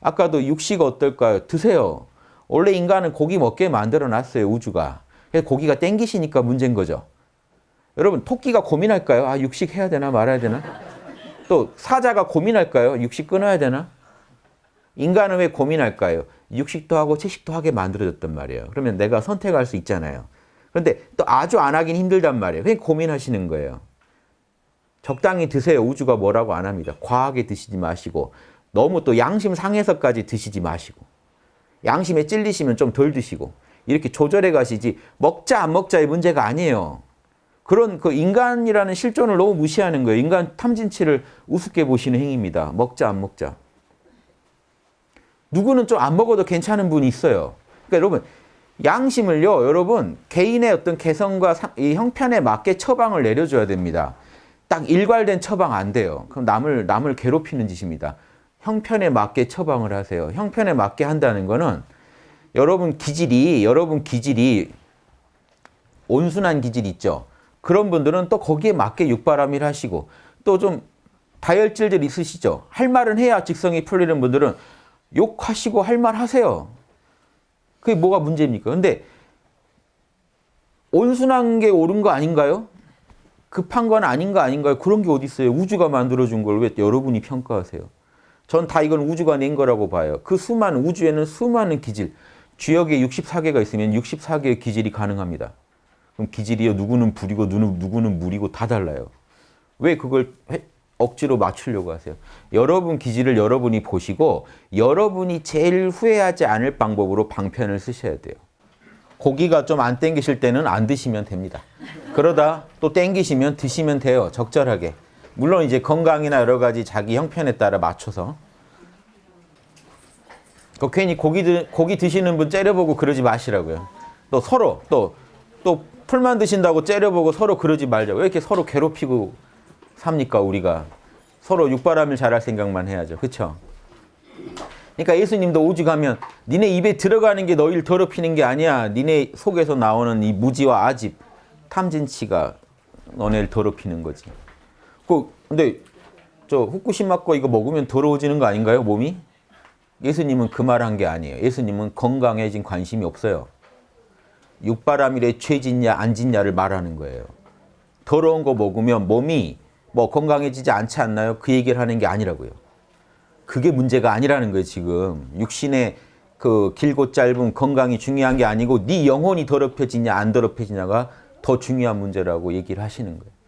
아까도 육식 어떨까요? 드세요. 원래 인간은 고기 먹게 만들어 놨어요. 우주가. 그래서 고기가 땡기시니까 문제인 거죠. 여러분 토끼가 고민할까요? 아 육식 해야 되나 말아야 되나? 또 사자가 고민할까요? 육식 끊어야 되나? 인간은 왜 고민할까요? 육식도 하고 채식도 하게 만들어졌단 말이에요. 그러면 내가 선택할 수 있잖아요. 그런데 또 아주 안 하긴 힘들단 말이에요. 그냥 고민하시는 거예요. 적당히 드세요. 우주가 뭐라고 안 합니다. 과하게 드시지 마시고 너무 또 양심 상해서까지 드시지 마시고 양심에 찔리시면 좀 덜 드시고 이렇게 조절해 가시지 먹자 안 먹자의 문제가 아니에요. 그런 그 인간이라는 실존을 너무 무시하는 거예요. 인간 탐진치를 우습게 보시는 행위입니다. 먹자 안 먹자. 누구는 좀 안 먹어도 괜찮은 분이 있어요. 그러니까 여러분 양심을요. 여러분 개인의 어떤 개성과 이 형편에 맞게 처방을 내려줘야 됩니다. 딱 일괄된 처방 안 돼요. 그럼 남을 남을 괴롭히는 짓입니다. 형편에 맞게 처방을 하세요. 형편에 맞게 한다는 거는 여러분 기질이 여러분 기질이 온순한 기질 있죠. 그런 분들은 또 거기에 맞게 육바람일 하시고 또 좀 다혈질들 있으시죠. 할 말은 해야 직성이 풀리는 분들은 욕하시고 할 말 하세요. 그게 뭐가 문제입니까? 근데 온순한 게 옳은 거 아닌가요? 급한 건 아닌 거 아닌가요? 그런 게 어디 있어요? 우주가 만들어준 걸 왜 여러분이 평가하세요? 전 다 이건 우주가 낸 거라고 봐요. 그 수많은 우주에는 수많은 기질, 주역에 64개가 있으면 64개의 기질이 가능합니다. 그럼 기질이요. 누구는 불이고 누구는, 누구는 물이고 다 달라요. 왜 그걸 억지로 맞추려고 하세요? 여러분 기질을 여러분이 보시고 여러분이 제일 후회하지 않을 방법으로 방편을 쓰셔야 돼요. 고기가 좀 안 땡기실 때는 안 드시면 됩니다. 그러다 또 땡기시면 드시면 돼요. 적절하게. 물론 이제 건강이나 여러 가지 자기 형편에 따라 맞춰서. 그 괜히 고기, 드, 고기 드시는 분 째려보고 그러지 마시라고요. 또 서로 또, 또 풀만 드신다고 째려보고 서로 그러지 말자고. 왜 이렇게 서로 괴롭히고 삽니까 우리가. 서로 육바람을 잘할 생각만 해야죠. 그렇죠? 그러니까 예수님도 오죽하면 니네 입에 들어가는 게 너희를 더럽히는 게 아니야. 니네 속에서 나오는 이 무지와 아집, 탐진치가 너네를 더럽히는 거지. 그 근데 저 후쿠시마 거 이거 먹으면 더러워지는 거 아닌가요? 몸이? 예수님은 그 말 한 게 아니에요. 예수님은 건강해진 관심이 없어요. 육바람일에 죄짓냐 안 짓냐를 말하는 거예요. 더러운 거 먹으면 몸이 뭐 건강해지지 않지 않나요? 그 얘기를 하는 게 아니라고요. 그게 문제가 아니라는 거예요, 지금. 육신의 그 길고 짧은 건강이 중요한 게 아니고 네 영혼이 더럽혀지냐 안 더럽혀지냐가 더 중요한 문제라고 얘기를 하시는 거예요.